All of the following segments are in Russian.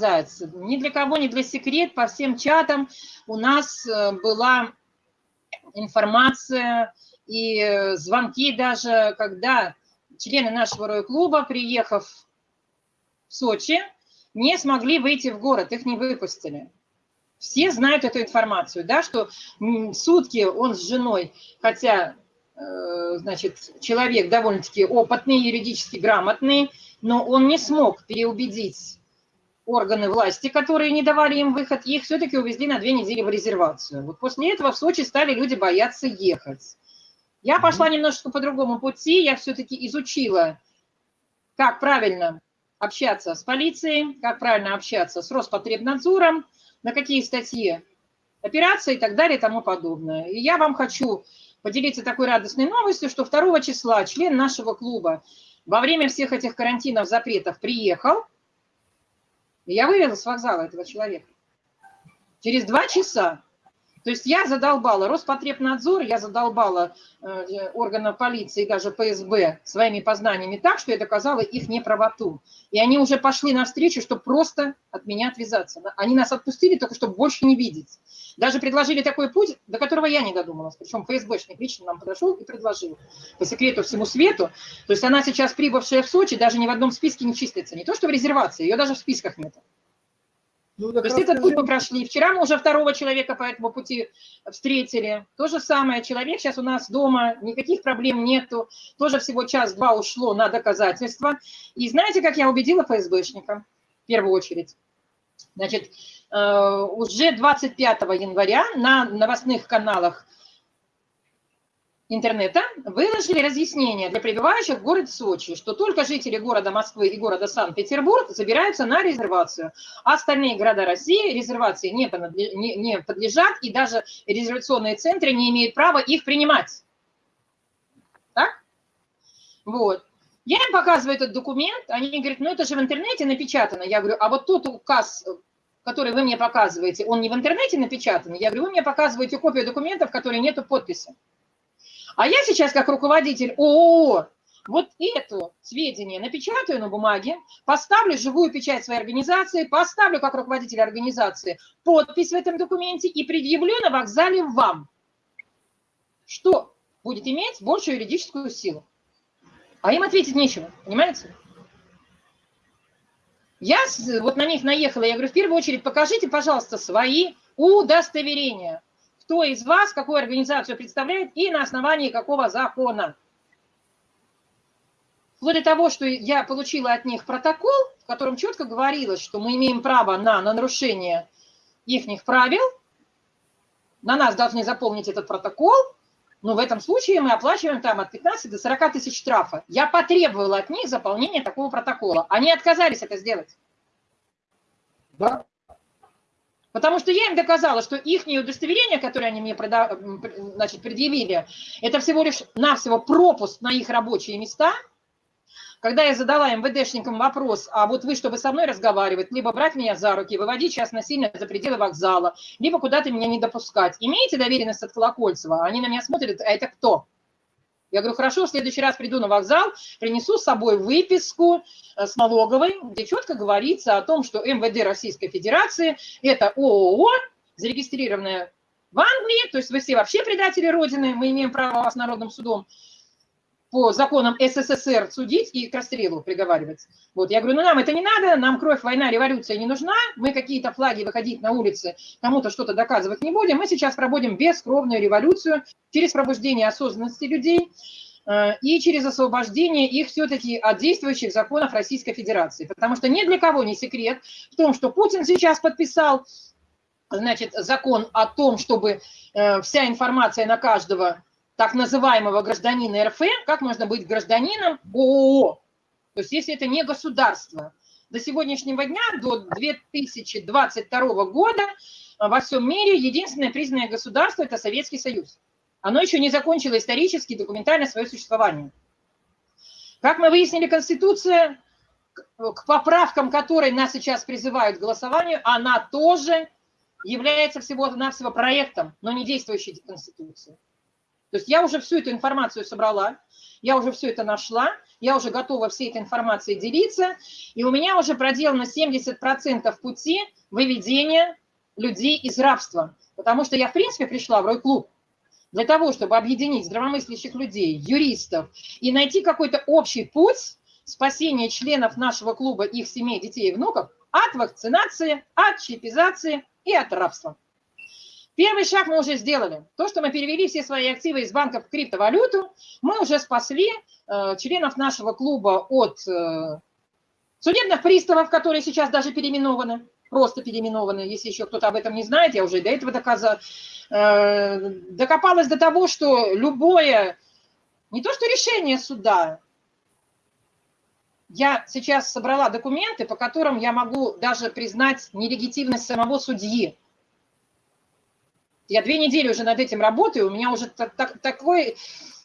сказать, ни для кого, ни для секрет, по всем чатам у нас э, была информация и звонки даже, когда члены нашего Рой-клуба, приехав в Сочи, не смогли выйти в город, их не выпустили. Все знают эту информацию, да, что сутки он с женой, хотя, э, значит, человек довольно-таки опытный, юридически грамотный, но он не смог переубедить органы власти, которые не давали им выход, их все-таки увезли на две недели в резервацию. Вот после этого в Сочи стали люди бояться ехать. Я пошла немножко по другому пути, я все-таки изучила, как правильно общаться с полицией, как правильно общаться с Роспотребнадзором, на какие статьи операции и так далее и тому подобное. И я вам хочу поделиться такой радостной новостью, что 2 числа член нашего клуба во время всех этих карантинов, запретов приехал, я вывела с вокзала этого человека. Через два часа то есть я задолбала Роспотребнадзор, я задолбала э, органов полиции, даже ФСБ своими познаниями так, что я доказала их неправоту. И они уже пошли навстречу, чтобы просто от меня отвязаться. Они нас отпустили только, чтобы больше не видеть. Даже предложили такой путь, до которого я не додумалась. Причем ФСБшник лично нам подошел и предложил по секрету всему свету. То есть она сейчас, прибывшая в Сочи, даже ни в одном списке не числится. Не то, что в резервации, ее даже в списках нет. Ну, То есть этот путь мы прошли. Вчера мы уже второго человека по этому пути встретили. То же самое. Человек сейчас у нас дома, никаких проблем нету. Тоже всего час-два ушло на доказательства. И знаете, как я убедила ФСБшника? В первую очередь. Значит, э, уже 25 января на новостных каналах интернета выложили разъяснение для прибывающих в город Сочи, что только жители города Москвы и города Санкт-Петербург забираются на резервацию. А остальные города России резервации не, не подлежат, и даже резервационные центры не имеют права их принимать. Так? Вот. Я им показываю этот документ, они говорят, ну это же в интернете напечатано. Я говорю, а вот тот указ, который вы мне показываете, он не в интернете напечатан. Я говорю, вы мне показываете копию документов, в которой нету подписи. А я сейчас, как руководитель ООО, вот это сведения напечатаю на бумаге, поставлю живую печать своей организации, поставлю как руководитель организации подпись в этом документе и предъявлю на вокзале вам, что будет иметь большую юридическую силу. А им ответить нечего, понимаете? Я вот на них наехала, я говорю, в первую очередь покажите, пожалуйста, свои удостоверения кто из вас какую организацию представляет и на основании какого закона. Вплоть до того, что я получила от них протокол, в котором четко говорилось, что мы имеем право на, на нарушение их правил, на нас должны заполнить этот протокол, но в этом случае мы оплачиваем там от 15 до 40 тысяч штрафа. Я потребовала от них заполнения такого протокола. Они отказались это сделать. Да, Потому что я им доказала, что их удостоверение, которое они мне значит, предъявили, это всего лишь навсего пропуск на их рабочие места. Когда я задала МВДшникам вопрос, а вот вы, чтобы со мной разговаривать, либо брать меня за руки, выводить сейчас насильно за пределы вокзала, либо куда-то меня не допускать, имеете доверенность от Колокольцева? Они на меня смотрят, а это кто? Я говорю, хорошо, в следующий раз приду на вокзал, принесу с собой выписку э, с налоговой, где четко говорится о том, что МВД Российской Федерации – это ООО, зарегистрированная в Англии, то есть вы все вообще предатели Родины, мы имеем право вас народным судом по законам СССР судить и к расстрелу приговаривать. Вот, я говорю, ну нам это не надо, нам кровь, война, революция не нужна, мы какие-то флаги выходить на улицы, кому-то что-то доказывать не будем, мы сейчас проводим бескровную революцию через пробуждение осознанности людей э, и через освобождение их все-таки от действующих законов Российской Федерации. Потому что ни для кого не секрет в том, что Путин сейчас подписал значит, закон о том, чтобы э, вся информация на каждого так называемого гражданина РФ, как можно быть гражданином ООО. То есть если это не государство. До сегодняшнего дня, до 2022 года во всем мире единственное признанное государство – это Советский Союз. Оно еще не закончило исторически, документально свое существование. Как мы выяснили, Конституция, к поправкам которой нас сейчас призывают к голосованию, она тоже является всего-навсего проектом, но не действующей Конституцией. То есть я уже всю эту информацию собрала, я уже все это нашла, я уже готова всей этой информацией делиться, и у меня уже проделано 70% пути выведения людей из рабства, потому что я, в принципе, пришла в Рой-клуб для того, чтобы объединить здравомыслящих людей, юристов и найти какой-то общий путь спасения членов нашего клуба, их семей, детей и внуков от вакцинации, от чипизации и от рабства. Первый шаг мы уже сделали. То, что мы перевели все свои активы из банков в криптовалюту, мы уже спасли э, членов нашего клуба от э, судебных приставов, которые сейчас даже переименованы, просто переименованы, если еще кто-то об этом не знает, я уже до этого доказала, э, докопалась до того, что любое, не то что решение суда, я сейчас собрала документы, по которым я могу даже признать нелегитимность самого судьи. Я две недели уже над этим работаю, у меня уже так, так, такой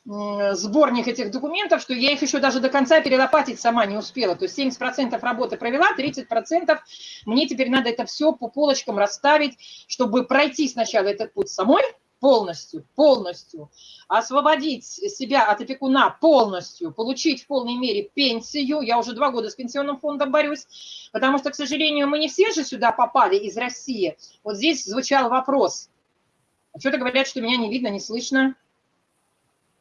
сборник этих документов, что я их еще даже до конца перелопатить сама не успела. То есть 70% работы провела, 30% мне теперь надо это все по полочкам расставить, чтобы пройти сначала этот путь самой, полностью, полностью, освободить себя от опекуна полностью, получить в полной мере пенсию. Я уже два года с пенсионным фондом борюсь, потому что, к сожалению, мы не все же сюда попали из России. Вот здесь звучал вопрос – что-то говорят, что меня не видно, не слышно.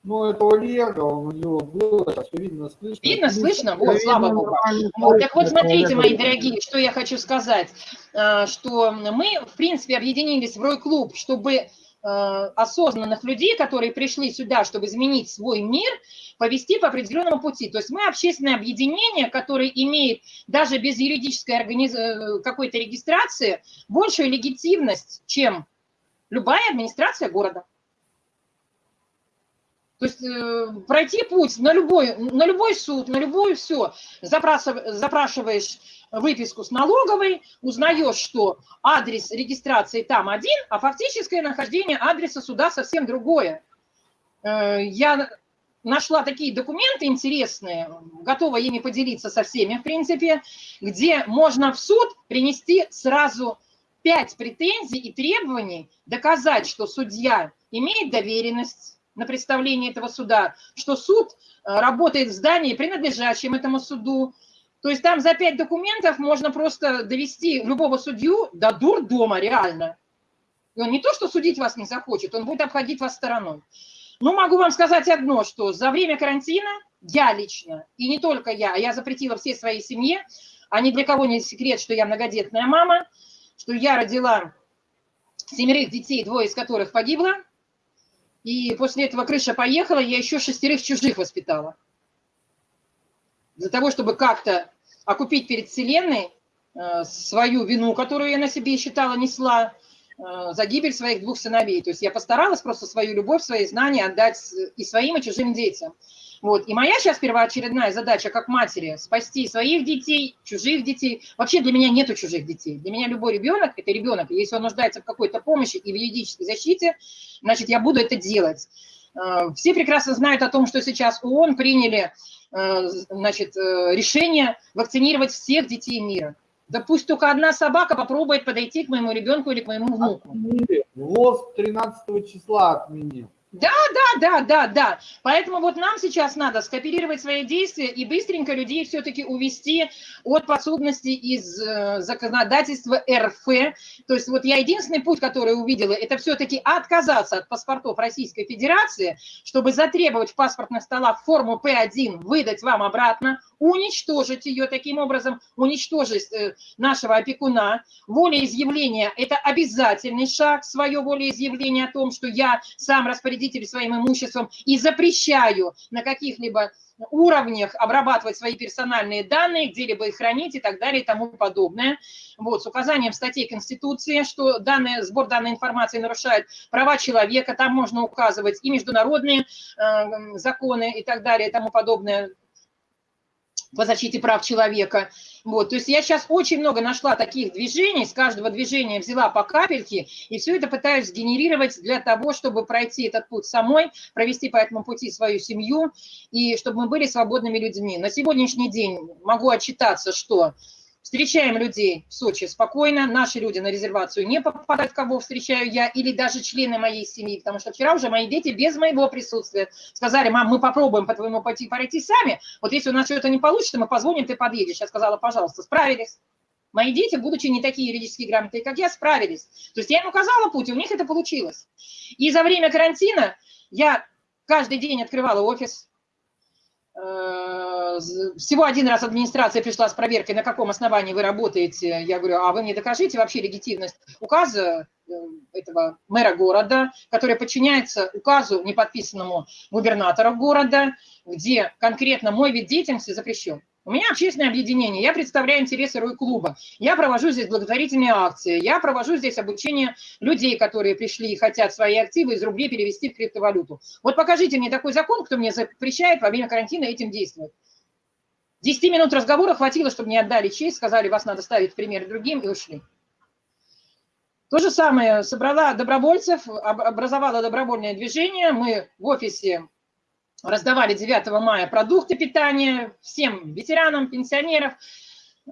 Ну, это Олега, у него было, сейчас видно, слышно. Видно, слышно? Вот, слава богу. Вот, так вот, смотрите, мои дорогие, что я хочу сказать, а, что мы, в принципе, объединились в Рой-клуб, чтобы а, осознанных людей, которые пришли сюда, чтобы изменить свой мир, повести по определенному пути. То есть мы общественное объединение, которое имеет даже без юридической организ... Э, какой-то регистрации большую легитимность, чем любая администрация города. То есть э, пройти путь на любой, на любой суд, на любое все, запрашиваешь выписку с налоговой, узнаешь, что адрес регистрации там один, а фактическое нахождение адреса суда совсем другое. Э, я нашла такие документы интересные, готова ими поделиться со всеми, в принципе, где можно в суд принести сразу пять претензий и требований доказать, что судья имеет доверенность на представление этого суда, что суд э, работает в здании, принадлежащем этому суду. То есть там за пять документов можно просто довести любого судью до дурдома реально. И он не то, что судить вас не захочет, он будет обходить вас стороной. Ну, могу вам сказать одно, что за время карантина я лично, и не только я, а я запретила всей своей семье, а ни для кого не секрет, что я многодетная мама – что я родила семерых детей, двое из которых погибло, и после этого крыша поехала, я еще шестерых чужих воспитала. Для того, чтобы как-то окупить перед Вселенной э, свою вину, которую я на себе считала несла, э, за гибель своих двух сыновей. То есть я постаралась просто свою любовь, свои знания отдать и своим, и чужим детям. Вот. И моя сейчас первоочередная задача как матери – спасти своих детей, чужих детей. Вообще для меня нету чужих детей. Для меня любой ребенок – это ребенок. если он нуждается в какой-то помощи и в юридической защите, значит, я буду это делать. Э, все прекрасно знают о том, что сейчас ООН приняли э, значит, э, решение вакцинировать всех детей мира. Да пусть только одна собака попробует подойти к моему ребенку или к моему внуку. Отменили. ВОЗ 13 числа отменил. Да, да, да, да, да. Поэтому вот нам сейчас надо скооперировать свои действия и быстренько людей все-таки увести от подсудности из э, законодательства РФ. То есть вот я единственный путь, который увидела, это все-таки отказаться от паспортов Российской Федерации, чтобы затребовать в паспортных столах форму П1, выдать вам обратно, уничтожить ее таким образом, уничтожить э, нашего опекуна. Волеизъявление – это обязательный шаг, свое волеизъявление о том, что я сам распорядитель своим имуществом и запрещаю на каких-либо уровнях обрабатывать свои персональные данные, где-либо их хранить и так далее и тому подобное. Вот, с указанием статей Конституции, что данные, сбор данной информации нарушает права человека, там можно указывать и международные э, законы и так далее и тому подобное по защите прав человека. Вот, то есть я сейчас очень много нашла таких движений, с каждого движения взяла по капельке, и все это пытаюсь сгенерировать для того, чтобы пройти этот путь самой, провести по этому пути свою семью, и чтобы мы были свободными людьми. На сегодняшний день могу отчитаться, что Встречаем людей в Сочи спокойно, наши люди на резервацию не попадают, кого встречаю я, или даже члены моей семьи, потому что вчера уже мои дети без моего присутствия сказали, мам, мы попробуем по твоему пути пройти сами, вот если у нас что-то не получится, мы позвоним, ты подъедешь. Я сказала, пожалуйста, справились. Мои дети, будучи не такие юридически грамотные, как я, справились. То есть я им указала путь, и у них это получилось. И за время карантина я каждый день открывала офис, всего один раз администрация пришла с проверкой, на каком основании вы работаете. Я говорю, а вы мне докажите вообще легитимность указа э, этого мэра города, который подчиняется указу, не подписанному губернатора города, где конкретно мой вид деятельности запрещен. У меня общественное объединение, я представляю интересы Рой-клуба, я провожу здесь благотворительные акции, я провожу здесь обучение людей, которые пришли и хотят свои активы из рублей перевести в криптовалюту. Вот покажите мне такой закон, кто мне запрещает во время карантина этим действовать. Десяти минут разговора хватило, чтобы мне отдали честь, сказали, вас надо ставить пример другим, и ушли. То же самое, собрала добровольцев, образовала добровольное движение, мы в офисе раздавали 9 мая продукты питания всем ветеранам, пенсионерам.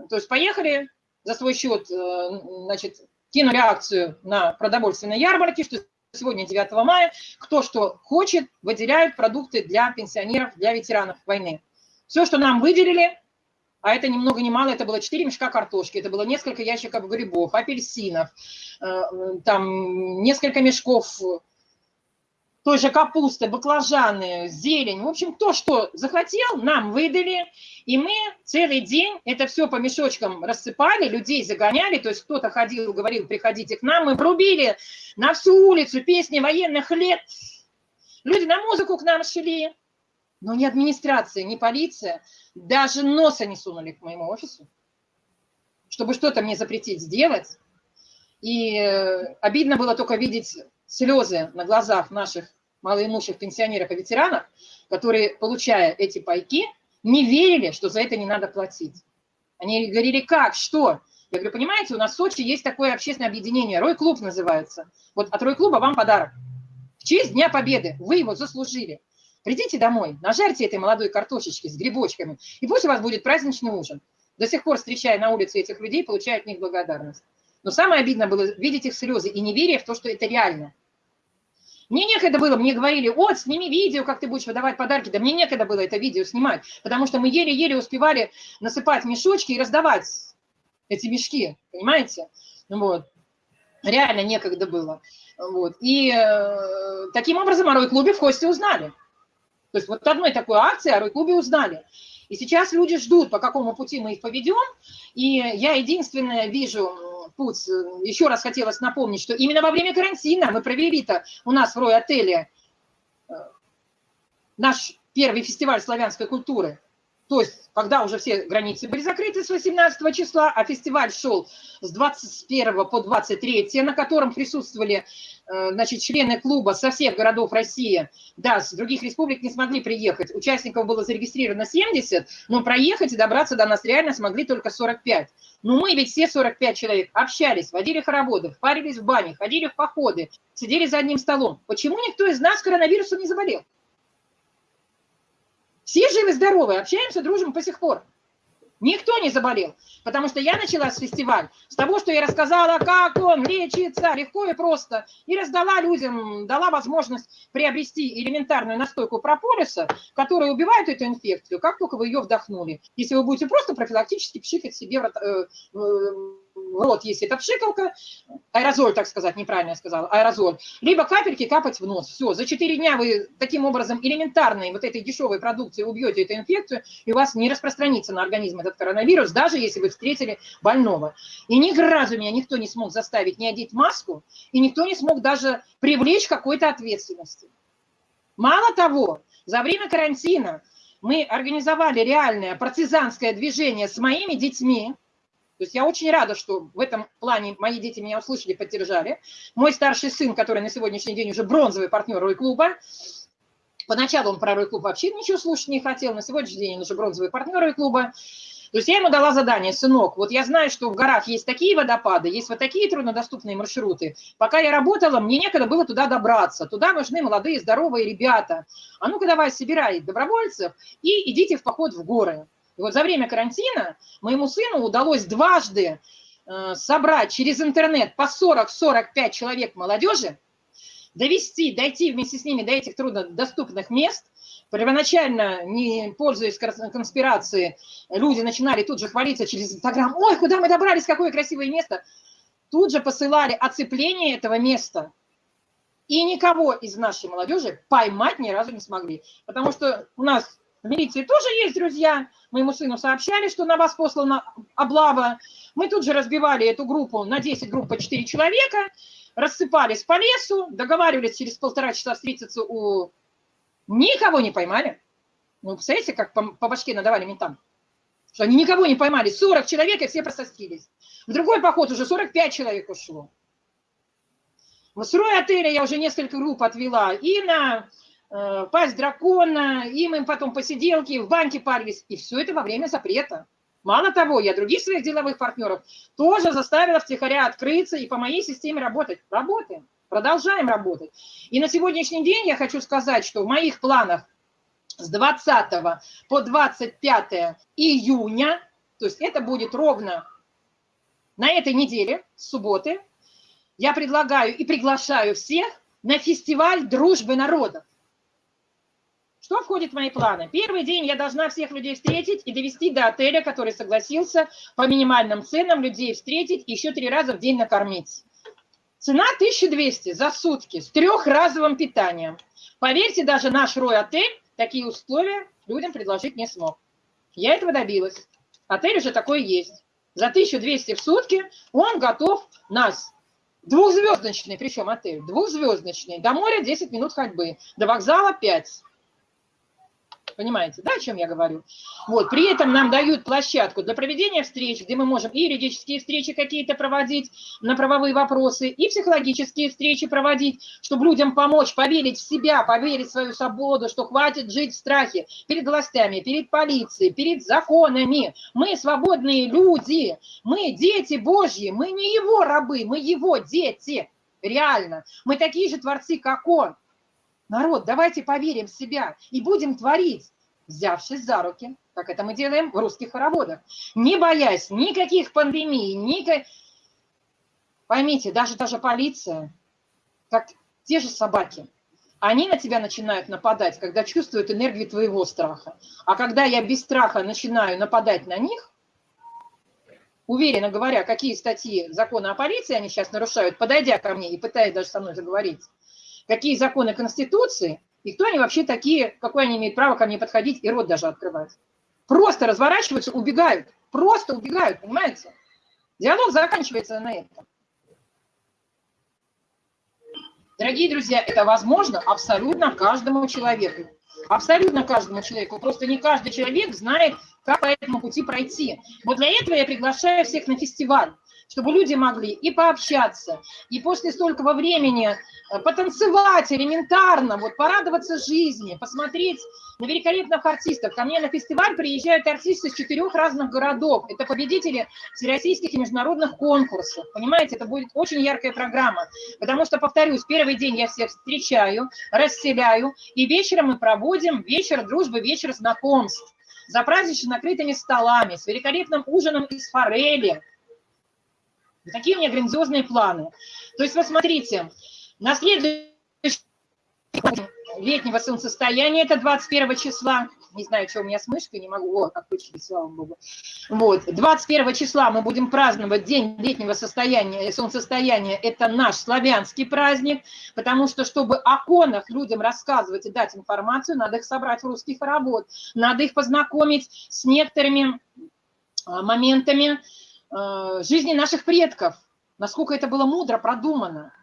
То есть поехали за свой счет, э, значит, кинули акцию на продовольственной ярмарке, что сегодня 9 мая, кто что хочет, выделяют продукты для пенсионеров, для ветеранов войны. Все, что нам выделили, а это ни много ни мало, это было 4 мешка картошки, это было несколько ящиков грибов, апельсинов, э, там несколько мешков той же капусты, баклажаны, зелень. В общем, то, что захотел, нам выдали. И мы целый день это все по мешочкам рассыпали, людей загоняли. То есть кто-то ходил, говорил, приходите к нам. Мы врубили на всю улицу песни военных лет. Люди на музыку к нам шли. Но ни администрация, ни полиция даже носа не сунули к моему офису, чтобы что-то мне запретить сделать. И э, обидно было только видеть слезы на глазах наших малоимущих пенсионеров и ветеранов, которые, получая эти пайки, не верили, что за это не надо платить. Они говорили, как, что? Я говорю, понимаете, у нас в Сочи есть такое общественное объединение, Рой-клуб называется. Вот от Рой-клуба вам подарок. В честь Дня Победы вы его заслужили. Придите домой, нажарьте этой молодой картошечки с грибочками, и пусть у вас будет праздничный ужин. До сих пор, встречая на улице этих людей, получаю от них благодарность. Но самое обидное было видеть их слезы и неверие в то, что это реально. Мне некогда было, мне говорили, вот, сними видео, как ты будешь выдавать подарки. Да мне некогда было это видео снимать, потому что мы еле-еле успевали насыпать мешочки и раздавать эти мешки, понимаете? Вот. Реально некогда было. Вот. И э, таким образом о Рой-клубе в Хосте узнали. То есть вот одной такой акции о Рой-клубе узнали. И сейчас люди ждут, по какому пути мы их поведем. И я единственное вижу путь. Еще раз хотелось напомнить, что именно во время карантина мы провели-то у нас в Рой-отеле э, наш первый фестиваль славянской культуры. То есть, когда уже все границы были закрыты с 18 числа, а фестиваль шел с 21 по 23, на котором присутствовали э, значит, члены клуба со всех городов России, да, с других республик не смогли приехать. Участников было зарегистрировано 70, но проехать и добраться до нас реально смогли только 45. Но мы ведь все 45 человек общались, водили хороводы, парились в бане, ходили в походы, сидели за одним столом. Почему никто из нас коронавирусом не заболел? Все живы-здоровы, общаемся, дружим по сих пор. Никто не заболел, потому что я начала с фестиваль с того, что я рассказала, как он лечится легко и просто, и раздала людям, дала возможность приобрести элементарную настойку прополиса, которая убивает эту инфекцию, как только вы ее вдохнули. Если вы будете просто профилактически пшикать себе в э, рот, если это пшикалка, аэрозоль, так сказать, неправильно я сказала, аэрозоль, либо капельки капать в нос. Все, за 4 дня вы таким образом элементарной вот этой дешевой продукцией убьете эту инфекцию, и у вас не распространится на организм этот коронавирус, даже если вы встретили больного. И ни разу меня никто не смог заставить не одеть маску, и никто не смог даже привлечь какой-то ответственности. Мало того, за время карантина мы организовали реальное партизанское движение с моими детьми, то есть я очень рада, что в этом плане мои дети меня услышали, поддержали. Мой старший сын, который на сегодняшний день уже бронзовый партнер Рой-клуба, поначалу он про Рой-клуб вообще ничего слушать не хотел, на сегодняшний день он уже бронзовый партнер Рой-клуба. То есть я ему дала задание, сынок, вот я знаю, что в горах есть такие водопады, есть вот такие труднодоступные маршруты. Пока я работала, мне некогда было туда добраться. Туда нужны молодые, здоровые ребята. А ну-ка давай, собирай добровольцев и идите в поход в горы. И вот за время карантина моему сыну удалось дважды э, собрать через интернет по 40-45 человек молодежи, довести, дойти вместе с ними до этих труднодоступных мест. Первоначально, не пользуясь конспирацией, люди начинали тут же хвалиться через Инстаграм. Ой, куда мы добрались, какое красивое место. Тут же посылали оцепление этого места. И никого из нашей молодежи поймать ни разу не смогли. Потому что у нас в милиции тоже есть друзья. Моему сыну сообщали, что на вас послана облава. Мы тут же разбивали эту группу на 10 групп по 4 человека рассыпались по лесу, договаривались через полтора часа встретиться у... Никого не поймали. Ну, представляете, как по, по башке надавали ментам? Что они никого не поймали. 40 человек, и все просостились. В другой поход уже 45 человек ушло. В строй отеля я уже несколько групп отвела. И на пасть дракона, и мы потом посиделки, в банке парились. И все это во время запрета. Мало того, я других своих деловых партнеров тоже заставила втихаря открыться и по моей системе работать. Работаем, продолжаем работать. И на сегодняшний день я хочу сказать, что в моих планах с 20 по 25 июня, то есть это будет ровно на этой неделе, с субботы, я предлагаю и приглашаю всех на фестиваль дружбы народов. Что входит в мои планы? Первый день я должна всех людей встретить и довести до отеля, который согласился по минимальным ценам людей встретить и еще три раза в день накормить. Цена 1200 за сутки с трехразовым питанием. Поверьте, даже наш Рой-отель такие условия людям предложить не смог. Я этого добилась. Отель уже такой есть. За 1200 в сутки он готов нас Двухзвездочный, причем отель, двухзвездочный. До моря 10 минут ходьбы, до вокзала 5. Понимаете, да, о чем я говорю? Вот, при этом нам дают площадку для проведения встреч, где мы можем и юридические встречи какие-то проводить на правовые вопросы, и психологические встречи проводить, чтобы людям помочь поверить в себя, поверить в свою свободу, что хватит жить в страхе перед властями, перед полицией, перед законами. Мы свободные люди, мы дети Божьи, мы не его рабы, мы его дети. Реально. Мы такие же творцы, как он. Народ, давайте поверим в себя и будем творить, взявшись за руки, как это мы делаем в русских хороводах, не боясь никаких пандемий, никак... Поймите, даже даже полиция, как те же собаки, они на тебя начинают нападать, когда чувствуют энергию твоего страха. А когда я без страха начинаю нападать на них, уверенно говоря, какие статьи закона о полиции они сейчас нарушают, подойдя ко мне и пытаясь даже со мной заговорить, какие законы Конституции, и кто они вообще такие, какое они имеют право ко мне подходить и рот даже открывать. Просто разворачиваются, убегают. Просто убегают, понимаете? Диалог заканчивается на этом. Дорогие друзья, это возможно абсолютно каждому человеку. Абсолютно каждому человеку. Просто не каждый человек знает, как по этому пути пройти. Вот для этого я приглашаю всех на фестиваль чтобы люди могли и пообщаться, и после столького времени э, потанцевать элементарно, вот порадоваться жизни, посмотреть на великолепных артистов. Ко мне на фестиваль приезжают артисты из четырех разных городов. Это победители всероссийских и международных конкурсов. Понимаете, это будет очень яркая программа. Потому что, повторюсь, первый день я всех встречаю, расселяю, и вечером мы проводим вечер дружбы, вечер знакомств за празднично накрытыми столами, с великолепным ужином из форели, Такие у меня грандиозные планы. То есть, вот смотрите, на следующий летнего солнцестояния, это 21 числа, не знаю, что у меня с мышкой, не могу, о, отключили, слава богу. Вот, 21 числа мы будем праздновать день летнего состояния, солнцестояния, это наш славянский праздник, потому что, чтобы о конах людям рассказывать и дать информацию, надо их собрать в русских работ, надо их познакомить с некоторыми а, моментами, Э, жизни наших предков, насколько это было мудро продумано.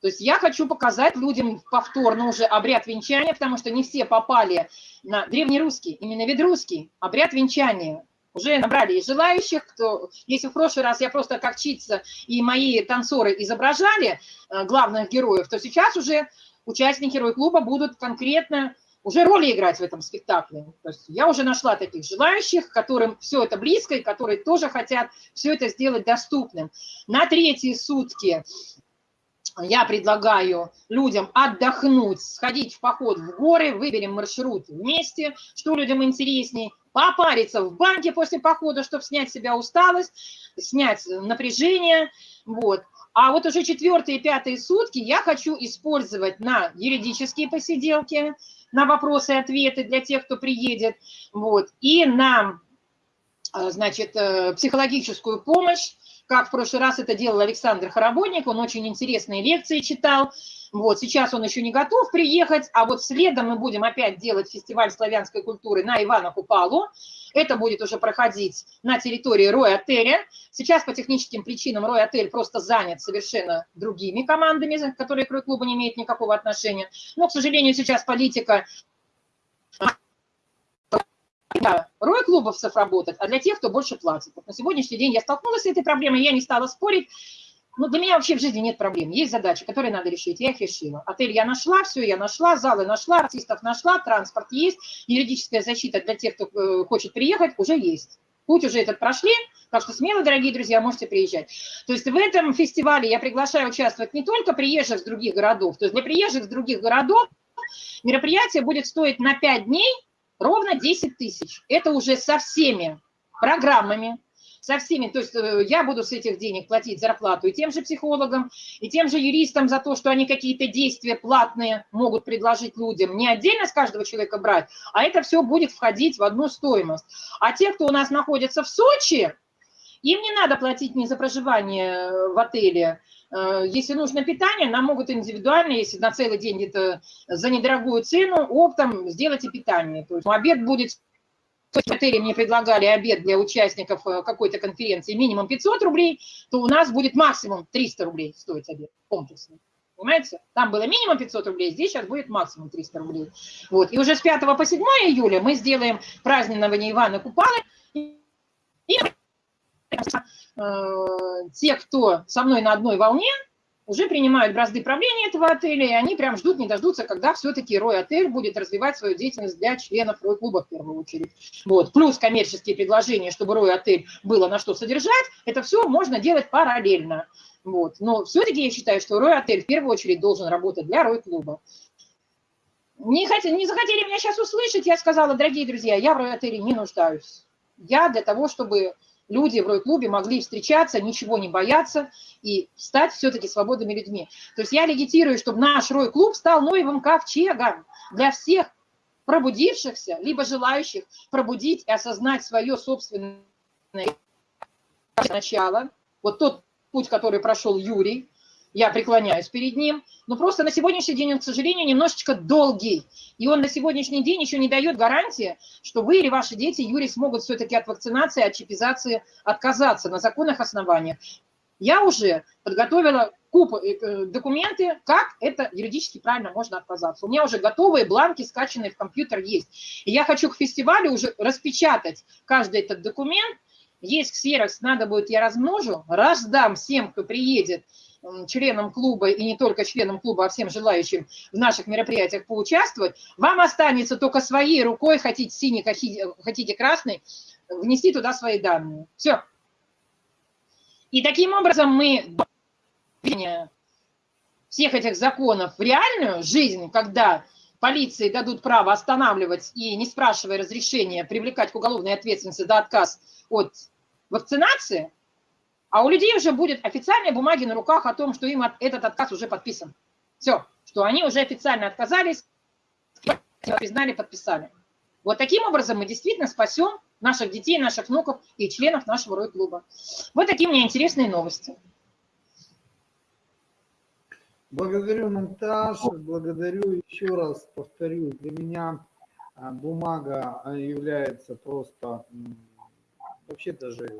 То есть я хочу показать людям повторно уже обряд венчания, потому что не все попали на древнерусский, именно ведрусский обряд венчания. Уже набрали и желающих, кто, если в прошлый раз я просто как чица и мои танцоры изображали э, главных героев, то сейчас уже участники Рой-клуба будут конкретно уже роли играть в этом спектакле. То есть я уже нашла таких желающих, которым все это близко, и которые тоже хотят все это сделать доступным. На третьи сутки я предлагаю людям отдохнуть, сходить в поход в горы, выберем маршрут вместе, что людям интересней, попариться в банке после похода, чтобы снять с себя усталость, снять напряжение, вот. А вот уже четвертые и пятые сутки я хочу использовать на юридические посиделки, на вопросы и ответы для тех, кто приедет, вот, и на, э, значит, э, психологическую помощь, как в прошлый раз это делал Александр Хоробойник, он очень интересные лекции читал, вот, сейчас он еще не готов приехать, а вот следом мы будем опять делать фестиваль славянской культуры на Ивана Купалу. Это будет уже проходить на территории Рой-отеля. Сейчас по техническим причинам Рой-отель просто занят совершенно другими командами, которые к Рой-клубу не имеют никакого отношения. Но, к сожалению, сейчас политика для рой-клубовцев работать, а для тех, кто больше платит. Вот на сегодняшний день я столкнулась с этой проблемой, я не стала спорить, ну, для меня вообще в жизни нет проблем. Есть задачи, которые надо решить. Я их решила. Отель я нашла, все я нашла, залы нашла, артистов нашла, транспорт есть, юридическая защита для тех, кто э, хочет приехать, уже есть. Путь уже этот прошли, так что смело, дорогие друзья, можете приезжать. То есть в этом фестивале я приглашаю участвовать не только приезжих с других городов. То есть для приезжих с других городов мероприятие будет стоить на 5 дней ровно 10 тысяч. Это уже со всеми программами, со всеми, то есть э, я буду с этих денег платить зарплату и тем же психологам, и тем же юристам за то, что они какие-то действия платные могут предложить людям, не отдельно с каждого человека брать, а это все будет входить в одну стоимость. А те, кто у нас находится в Сочи, им не надо платить ни за проживание э, в отеле, если нужно питание, нам могут индивидуально, если на целый день где-то за недорогую цену, оптом сделать и питание. То есть обед будет отели мне предлагали обед для участников э, какой-то конференции минимум 500 рублей, то у нас будет максимум 300 рублей стоить обед комплексный. Понимаете? Там было минимум 500 рублей, здесь сейчас будет максимум 300 рублей. Вот. И уже с 5 по 7 июля мы сделаем празднование Ивана Купалы. И э, те, кто со мной на одной волне, уже принимают бразды правления этого отеля, и они прям ждут, не дождутся, когда все-таки Рой-отель будет развивать свою деятельность для членов Рой-клуба в первую очередь. Вот. Плюс коммерческие предложения, чтобы Рой-отель было на что содержать, это все можно делать параллельно. Вот. Но все-таки я считаю, что Рой-отель в первую очередь должен работать для Рой-клуба. Не, хотели, не захотели меня сейчас услышать, я сказала, дорогие друзья, я в Рой-отеле не нуждаюсь. Я для того, чтобы люди в Рой-клубе могли встречаться, ничего не бояться и стать все-таки свободными людьми. То есть я легитирую, чтобы наш Рой-клуб стал новым ковчегом для всех пробудившихся, либо желающих пробудить и осознать свое собственное начало. Вот тот путь, который прошел Юрий, я преклоняюсь перед ним, но просто на сегодняшний день он, к сожалению, немножечко долгий, и он на сегодняшний день еще не дает гарантии, что вы или ваши дети, Юрий, смогут все-таки от вакцинации, от чипизации отказаться на законных основаниях. Я уже подготовила купу э, э, документы, как это юридически правильно можно отказаться. У меня уже готовые бланки, скачанные в компьютер есть. И я хочу к фестивалю уже распечатать каждый этот документ. Есть ксерокс, надо будет, я размножу, раздам всем, кто приедет, членам клуба и не только членам клуба, а всем желающим в наших мероприятиях поучаствовать, вам останется только своей рукой, хотите синий, хотите красный, внести туда свои данные. Все. И таким образом мы всех этих законов в реальную жизнь, когда полиции дадут право останавливать и, не спрашивая разрешения, привлекать к уголовной ответственности за отказ от вакцинации – а у людей уже будет официальные бумаги на руках о том, что им этот отказ уже подписан. Все, что они уже официально отказались, признали, подписали. Вот таким образом мы действительно спасем наших детей, наших внуков и членов нашего Рой-клуба. Вот такие меня интересные новости. Благодарю, Монтаж, благодарю еще раз, повторю, для меня а, бумага а, является просто вообще даже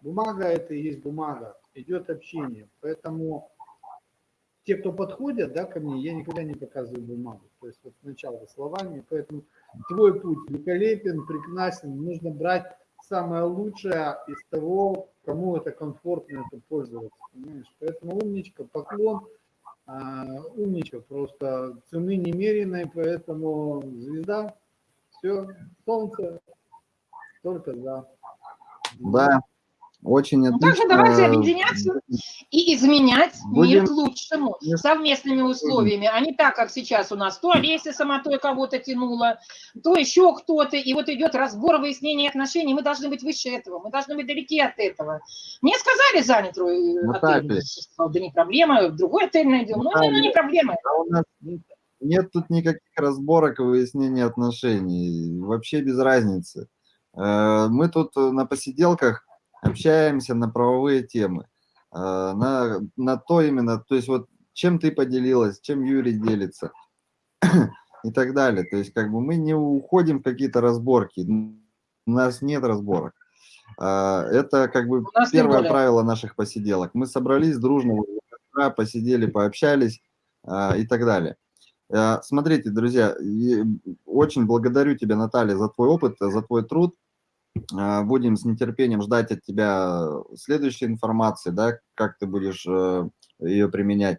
Бумага это и есть бумага, идет общение. Поэтому те, кто подходят да, ко мне, я никогда не показываю бумагу. То есть вот сначала словами. Поэтому твой путь великолепен, прекрасен. Нужно брать самое лучшее из того, кому это комфортно это пользоваться. Понимаешь? Поэтому умничка, поклон. А, умничка, просто цены немеренной, поэтому звезда, все, солнце, только за. Да, Очень Ну, отлично. также давайте объединяться и изменять Будем- мир к лучшему совместными условиями, а не так, как сейчас у нас. То Олеся сама то кого-то тянула, то еще кто-то, и вот идет разбор выяснения отношений. Мы должны быть выше этого, мы должны быть далеки от этого. Мне сказали занят э, Наталья. отель. Да не проблема, другой отель найдем. Ну, ну, не проблема. А у нас нет тут никаких разборок и выяснения отношений. Вообще без разницы. Э, Мы тут на посиделках общаемся на правовые темы. Э, На, на то именно, то есть вот чем ты поделилась, чем Юрий делится и так далее. То есть как бы мы не уходим в какие-то разборки. У нас нет разборок. Э, Это как бы первое правило наших посиделок. Мы собрались дружно, посидели, пообщались э, и так далее. Э, Смотрите, друзья, очень благодарю тебя, Наталья, за твой опыт, за твой труд. Э, Будем с нетерпением ждать от тебя следующей информации, да, как ты будешь э, ее применять.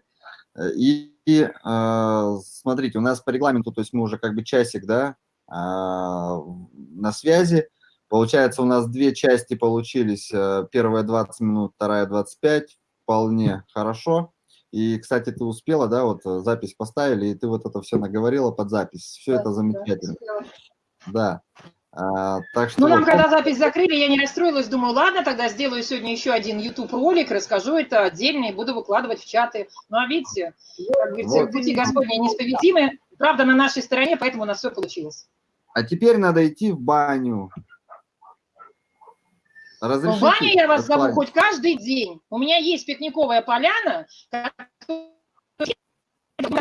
Э, И, и, э, смотрите, у нас по регламенту, то есть мы уже как бы часик, да, э, на связи. Получается, у нас две части получились. э, Первая 20 минут, вторая 25. Вполне хорошо. И, кстати, ты успела, да, вот э, запись поставили, и ты вот это все наговорила под запись. Все это замечательно. Да. А, так что Ну, нам когда запись закрыли, я не расстроилась, думаю, ладно, тогда сделаю сегодня еще один YouTube-ролик, расскажу это отдельно и буду выкладывать в чаты. Ну, а видите, как говорится, Вот. пути Господни неисповедимы, правда на нашей стороне, поэтому у нас все получилось. а теперь надо идти в баню. В Разрешите баню я вас зову хоть каждый день. У меня есть пикниковая поляна,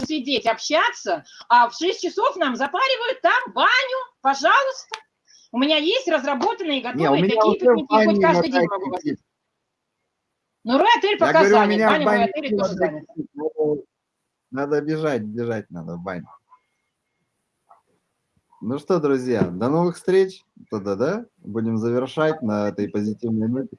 сидеть, общаться, а в 6 часов нам запаривают там баню, пожалуйста. У меня есть разработанные Не, готовые меня такие пикники, хоть каждый день могу кипит. Но Рой отель Я пока говорю, у занят, меня в баня мой бане отель тоже занят. Ну, Надо бежать, бежать надо в баню. Ну что, друзья, до новых встреч. Тогда, да? Будем завершать на этой позитивной ноте.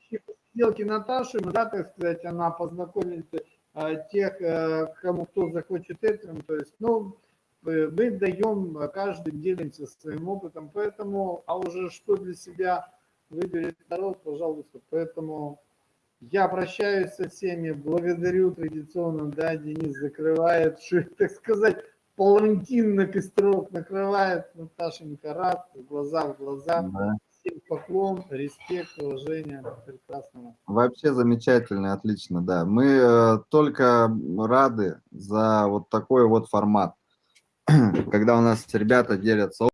Сделки Наташи, да, так сказать, она познакомит э, тех, э, кому кто захочет этим, то есть, ну, мы даем, э, каждый делимся своим опытом, поэтому, а уже что для себя выберет народ, пожалуйста, поэтому я прощаюсь со всеми, благодарю традиционно, да, Денис закрывает, так сказать, палантин на костров накрывает, Наташенька рад, глаза в глаза, Да. всем поклон, респект, уважение, прекрасного. Вообще замечательно, отлично, да. Мы э, только рады за вот такой вот формат, когда у нас ребята делятся